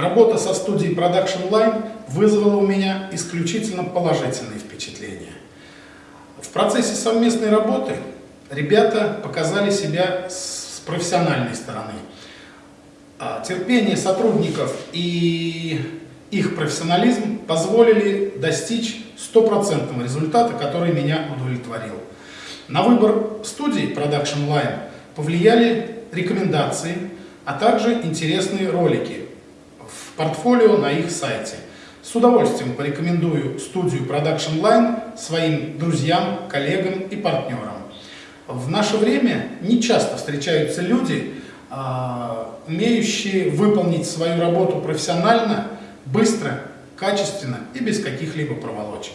Работа со студией Production Line вызвала у меня исключительно положительные впечатления. В процессе совместной работы ребята показали себя с профессиональной стороны. А терпение сотрудников и их профессионализм позволили достичь стопроцентного результата, который меня удовлетворил. На выбор студии Production Line повлияли рекомендации, а также интересные ролики портфолио на их сайте. С удовольствием порекомендую студию Production Line своим друзьям, коллегам и партнерам. В наше время не часто встречаются люди, а, умеющие выполнить свою работу профессионально, быстро, качественно и без каких-либо проволочек.